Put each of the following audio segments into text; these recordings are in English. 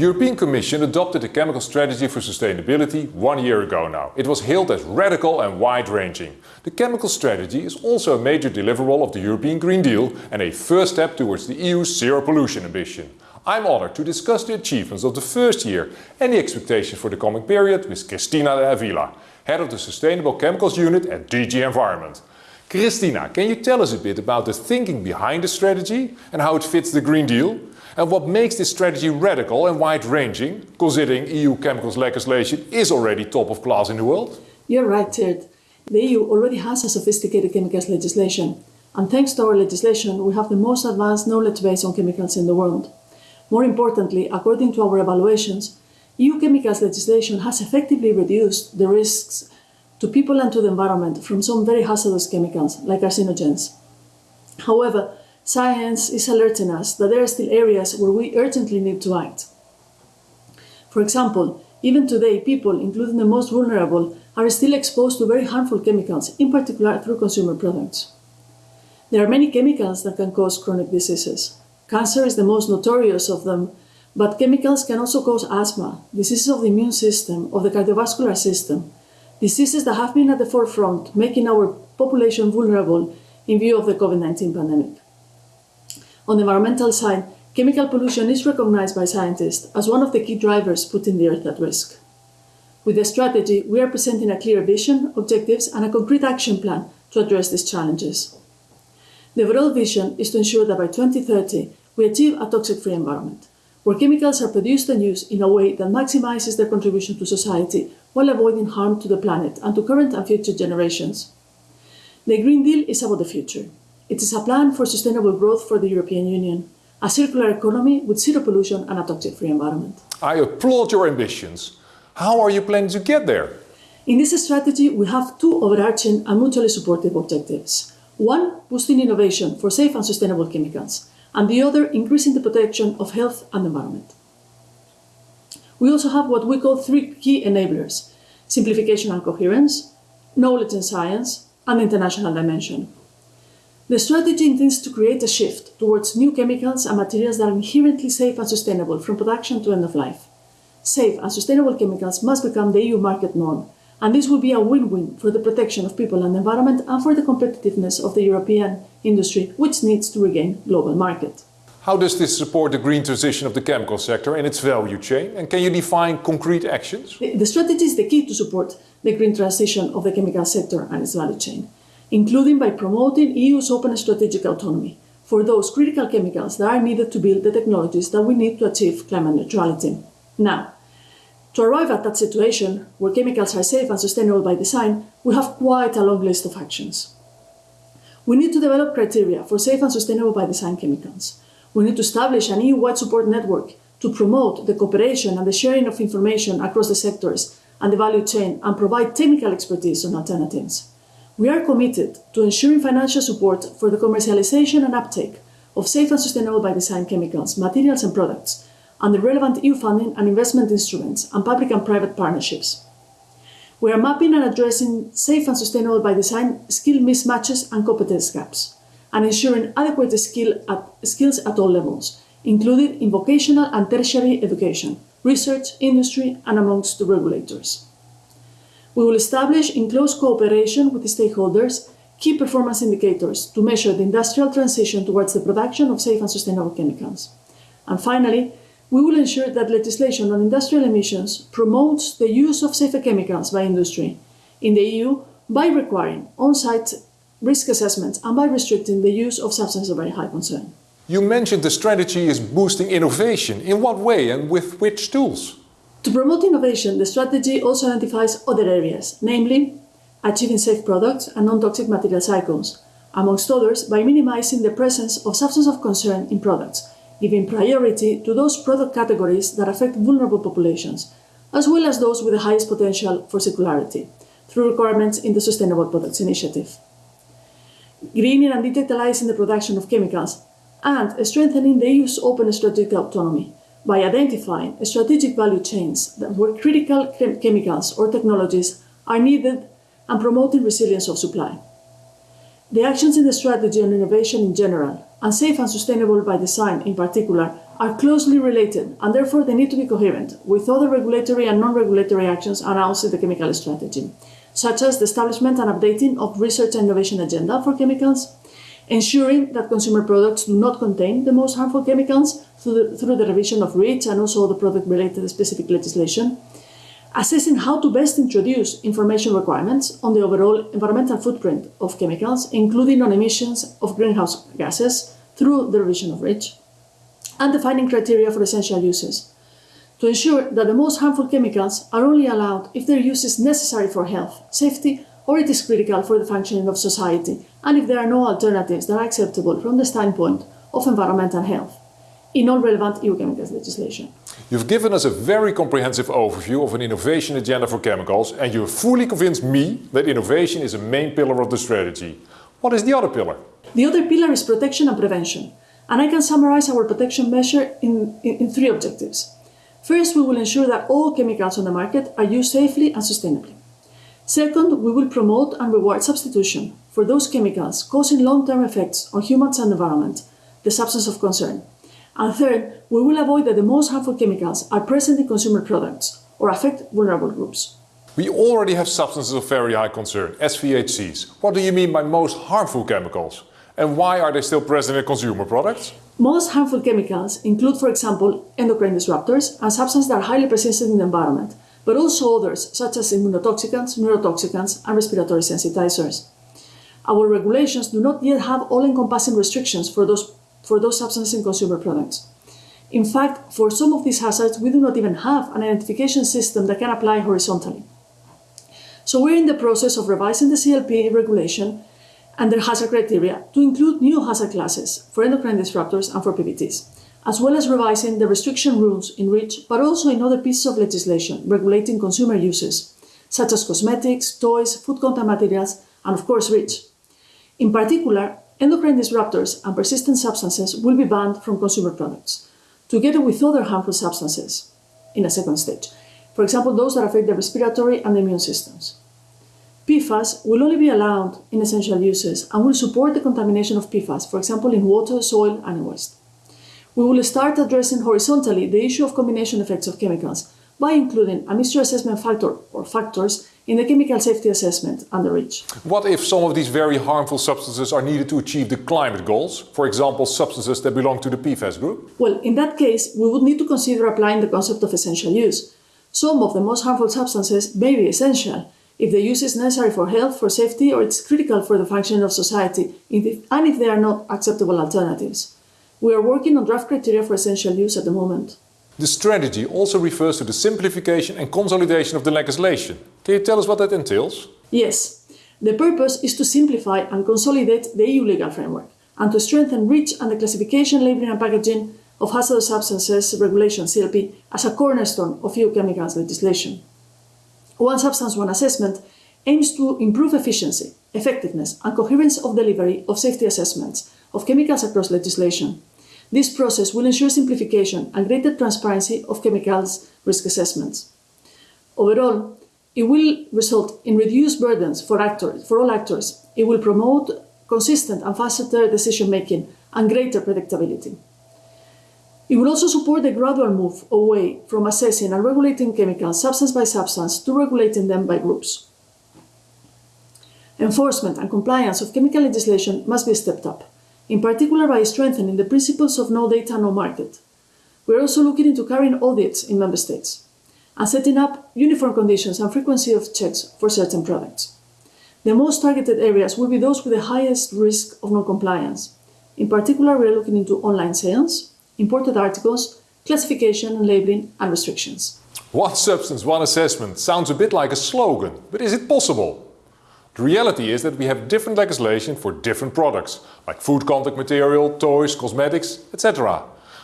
European Commission adopted a chemical strategy for sustainability one year ago now. It was hailed as radical and wide-ranging. The chemical strategy is also a major deliverable of the European Green Deal and a first step towards the EU's zero pollution ambition. I'm honored to discuss the achievements of the first year and the expectations for the coming period with Cristina de Avila, Head of the Sustainable Chemicals Unit at DG Environment. Cristina, can you tell us a bit about the thinking behind the strategy and how it fits the Green Deal? And what makes this strategy radical and wide-ranging, considering EU chemicals legislation is already top of class in the world? You're right, Ted. The EU already has a sophisticated chemicals legislation, and thanks to our legislation, we have the most advanced knowledge base on chemicals in the world. More importantly, according to our evaluations, EU chemicals legislation has effectively reduced the risks to people and to the environment from some very hazardous chemicals, like carcinogens. However, science is alerting us that there are still areas where we urgently need to act. For example, even today, people, including the most vulnerable, are still exposed to very harmful chemicals, in particular through consumer products. There are many chemicals that can cause chronic diseases. Cancer is the most notorious of them, but chemicals can also cause asthma, diseases of the immune system, of the cardiovascular system, diseases that have been at the forefront, making our population vulnerable in view of the COVID-19 pandemic. On the environmental side, chemical pollution is recognized by scientists as one of the key drivers putting the Earth at risk. With the strategy, we are presenting a clear vision, objectives and a concrete action plan to address these challenges. The overall vision is to ensure that by 2030 we achieve a toxic-free environment, where chemicals are produced and used in a way that maximizes their contribution to society while avoiding harm to the planet and to current and future generations. The Green Deal is about the future. It is a plan for sustainable growth for the European Union, a circular economy with zero pollution and a toxic-free environment. I applaud your ambitions. How are you planning to get there? In this strategy, we have two overarching and mutually supportive objectives. One, boosting innovation for safe and sustainable chemicals, and the other, increasing the protection of health and environment. We also have what we call three key enablers, simplification and coherence, knowledge and science, and international dimension. The strategy intends to create a shift towards new chemicals and materials that are inherently safe and sustainable from production to end of life. Safe and sustainable chemicals must become the EU market norm, and this will be a win-win for the protection of people and the environment and for the competitiveness of the European industry, which needs to regain global market. How does this support the green transition of the chemical sector and its value chain? And can you define concrete actions? The, the strategy is the key to support the green transition of the chemical sector and its value chain including by promoting EU's open strategic autonomy for those critical chemicals that are needed to build the technologies that we need to achieve climate neutrality. Now, to arrive at that situation, where chemicals are safe and sustainable by design, we have quite a long list of actions. We need to develop criteria for safe and sustainable by design chemicals. We need to establish an EU-wide support network to promote the cooperation and the sharing of information across the sectors and the value chain and provide technical expertise on alternatives. We are committed to ensuring financial support for the commercialization and uptake of safe and sustainable by design chemicals, materials and products, and the relevant EU funding and investment instruments and public and private partnerships. We are mapping and addressing safe and sustainable by design skill mismatches and competence gaps, and ensuring adequate skill at, skills at all levels, including in vocational and tertiary education, research, industry, and amongst the regulators. We will establish, in close cooperation with the stakeholders, key performance indicators to measure the industrial transition towards the production of safe and sustainable chemicals. And finally, we will ensure that legislation on industrial emissions promotes the use of safer chemicals by industry in the EU by requiring on-site risk assessments and by restricting the use of substances of very high concern. You mentioned the strategy is boosting innovation. In what way and with which tools? To promote innovation, the strategy also identifies other areas, namely achieving safe products and non-toxic material cycles, amongst others by minimizing the presence of substances of concern in products, giving priority to those product categories that affect vulnerable populations, as well as those with the highest potential for circularity, through requirements in the Sustainable Products Initiative. Greening and digitalizing the production of chemicals, and strengthening the EU's open strategic autonomy, by identifying strategic value chains that where critical chem chemicals or technologies are needed and promoting resilience of supply. The actions in the strategy on innovation in general, and safe and sustainable by design in particular, are closely related and therefore they need to be coherent with other regulatory and non-regulatory actions announced in the chemical strategy, such as the establishment and updating of research and innovation agenda for chemicals, ensuring that consumer products do not contain the most harmful chemicals through the, through the revision of REACH and also the product-related specific legislation, assessing how to best introduce information requirements on the overall environmental footprint of chemicals, including on emissions of greenhouse gases through the revision of REACH, and defining criteria for essential uses. To ensure that the most harmful chemicals are only allowed if their use is necessary for health, safety, or it is critical for the functioning of society, and if there are no alternatives that are acceptable from the standpoint of environmental health in all relevant EU chemicals legislation. You've given us a very comprehensive overview of an innovation agenda for chemicals and you have fully convinced me that innovation is a main pillar of the strategy. What is the other pillar? The other pillar is protection and prevention, and I can summarize our protection measure in, in, in three objectives. First, we will ensure that all chemicals on the market are used safely and sustainably. Second, we will promote and reward substitution for those chemicals causing long-term effects on humans and environment, the substance of concern. And third, we will avoid that the most harmful chemicals are present in consumer products or affect vulnerable groups. We already have substances of very high concern, SVHCs. What do you mean by most harmful chemicals? And why are they still present in consumer products? Most harmful chemicals include, for example, endocrine disruptors and substances that are highly persistent in the environment, but also others such as immunotoxicants, neurotoxicants, and respiratory sensitizers. Our regulations do not yet have all-encompassing restrictions for those for those substances in consumer products. In fact, for some of these hazards, we do not even have an identification system that can apply horizontally. So we're in the process of revising the CLP regulation and their hazard criteria to include new hazard classes for endocrine disruptors and for PBTs, as well as revising the restriction rules in REACH, but also in other pieces of legislation regulating consumer uses, such as cosmetics, toys, food contact materials, and of course REACH. In particular, endocrine disruptors and persistent substances will be banned from consumer products, together with other harmful substances in a second stage, for example those that affect the respiratory and the immune systems. PFAS will only be allowed in essential uses and will support the contamination of PFAS, for example in water, soil and waste. We will start addressing horizontally the issue of combination effects of chemicals by including a mixture assessment factor or factors in the chemical safety assessment under REACH. What if some of these very harmful substances are needed to achieve the climate goals, for example substances that belong to the PFAS group? Well, in that case, we would need to consider applying the concept of essential use. Some of the most harmful substances may be essential, if the use is necessary for health, for safety, or it's critical for the functioning of society, and if there are not acceptable alternatives. We are working on draft criteria for essential use at the moment. The strategy also refers to the simplification and consolidation of the legislation. Can you tell us what that entails? Yes. The purpose is to simplify and consolidate the EU legal framework and to strengthen REACH and the classification, labelling and packaging of hazardous substances regulation CLP as a cornerstone of EU chemicals legislation. One Substance One assessment aims to improve efficiency, effectiveness and coherence of delivery of safety assessments of chemicals across legislation. This process will ensure simplification and greater transparency of chemicals risk assessments. Overall, it will result in reduced burdens for, actors, for all actors. It will promote consistent and faster decision-making and greater predictability. It will also support the gradual move away from assessing and regulating chemicals substance by substance to regulating them by groups. Enforcement and compliance of chemical legislation must be stepped up in particular by strengthening the principles of no data, no market. We are also looking into carrying audits in member states and setting up uniform conditions and frequency of checks for certain products. The most targeted areas will be those with the highest risk of non-compliance. In particular, we are looking into online sales, imported articles, classification and labeling and restrictions. One substance, one assessment sounds a bit like a slogan, but is it possible? The reality is that we have different legislation for different products, like food contact material, toys, cosmetics, etc.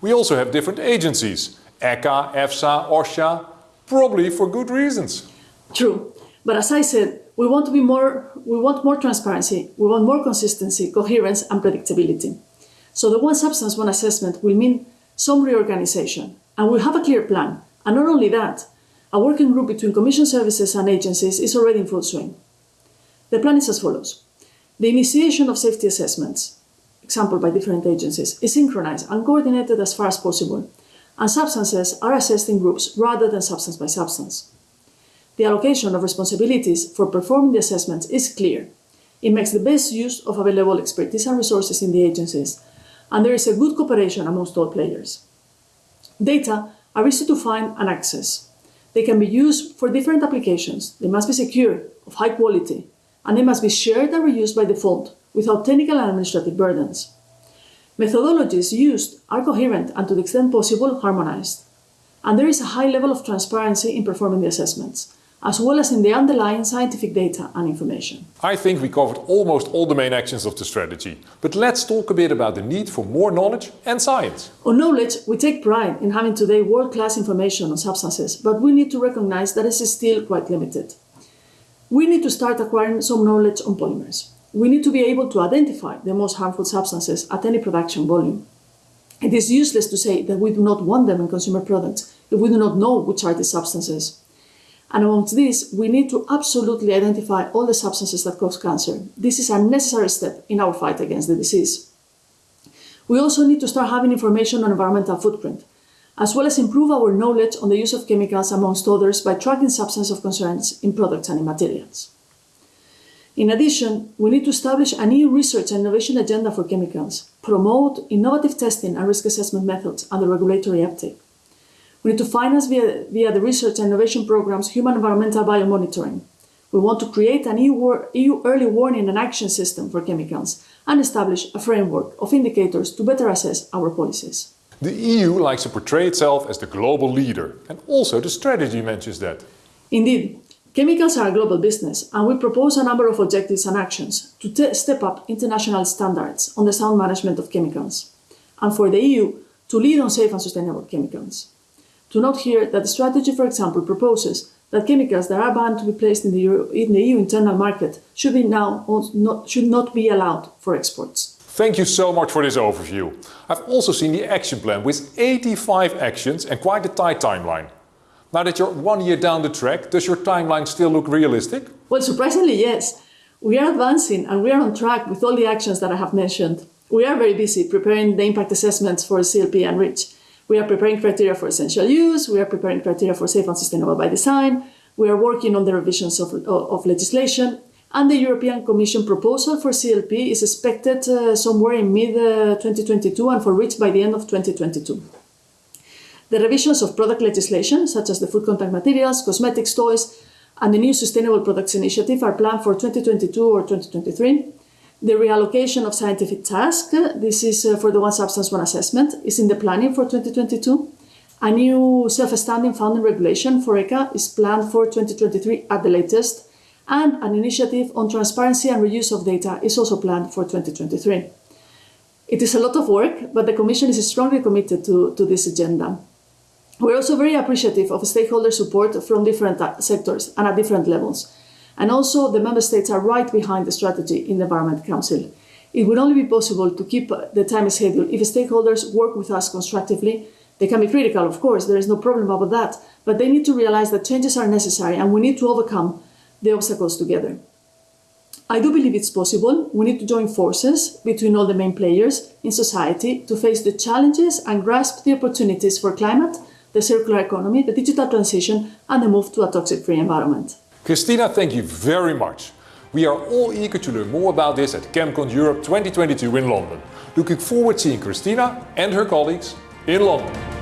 We also have different agencies, ECHA, EFSA, OSHA, probably for good reasons. True, but as I said, we want to be more, we want more transparency, we want more consistency, coherence and predictability. So the one substance, one assessment will mean some reorganization, and we have a clear plan. And not only that, a working group between Commission services and agencies is already in full swing. The plan is as follows. The initiation of safety assessments, example by different agencies, is synchronized and coordinated as far as possible, and substances are assessed in groups rather than substance by substance. The allocation of responsibilities for performing the assessments is clear. It makes the best use of available expertise and resources in the agencies, and there is a good cooperation amongst all players. Data are easy to find and access. They can be used for different applications. They must be secure, of high quality, and they must be shared and reused by default without technical and administrative burdens. Methodologies used are coherent and to the extent possible harmonized. And there is a high level of transparency in performing the assessments, as well as in the underlying scientific data and information. I think we covered almost all the main actions of the strategy, but let's talk a bit about the need for more knowledge and science. On knowledge, we take pride in having today world-class information on substances, but we need to recognize that it is still quite limited we need to start acquiring some knowledge on polymers. We need to be able to identify the most harmful substances at any production volume. It is useless to say that we do not want them in consumer products if we do not know which are the substances. And amongst these, we need to absolutely identify all the substances that cause cancer. This is a necessary step in our fight against the disease. We also need to start having information on environmental footprint, as well as improve our knowledge on the use of chemicals amongst others by tracking substance of concerns in products and in materials. In addition, we need to establish a new research and innovation agenda for chemicals, promote innovative testing and risk assessment methods and the regulatory uptake. We need to finance via, via the research and innovation programs human environmental biomonitoring. We want to create an EU, EU early warning and action system for chemicals and establish a framework of indicators to better assess our policies. The EU likes to portray itself as the global leader, and also the strategy mentions that. Indeed, chemicals are a global business, and we propose a number of objectives and actions to step up international standards on the sound management of chemicals, and for the EU to lead on safe and sustainable chemicals. To note here that the strategy, for example, proposes that chemicals that are banned to be placed in the, Euro in the EU internal market should, be now not, should not be allowed for exports. Thank you so much for this overview. I've also seen the action plan with 85 actions and quite a tight timeline. Now that you're one year down the track, does your timeline still look realistic? Well, surprisingly, yes. We are advancing and we are on track with all the actions that I have mentioned. We are very busy preparing the impact assessments for CLP and REACH. We are preparing criteria for essential use, we are preparing criteria for safe and sustainable by design, we are working on the revisions of, of legislation, and the European Commission proposal for CLP is expected uh, somewhere in mid-2022 uh, and for REACH by the end of 2022. The revisions of product legislation, such as the food contact materials, cosmetics, toys, and the new Sustainable Products Initiative are planned for 2022 or 2023. The reallocation of scientific tasks, this is uh, for the One Substance One Assessment, is in the planning for 2022. A new self-standing funding regulation for ECHA is planned for 2023 at the latest, and an initiative on transparency and reuse of data is also planned for 2023. It is a lot of work, but the Commission is strongly committed to, to this agenda. We're also very appreciative of stakeholder support from different uh, sectors and at different levels. And also, the Member States are right behind the strategy in the Environment Council. It would only be possible to keep the time schedule if stakeholders work with us constructively. They can be critical, of course, there is no problem about that, but they need to realize that changes are necessary and we need to overcome the obstacles together. I do believe it's possible. We need to join forces between all the main players in society to face the challenges and grasp the opportunities for climate, the circular economy, the digital transition and the move to a toxic-free environment. Cristina, thank you very much. We are all eager to learn more about this at ChemCon Europe 2022 in London. Looking forward to seeing Cristina and her colleagues in London.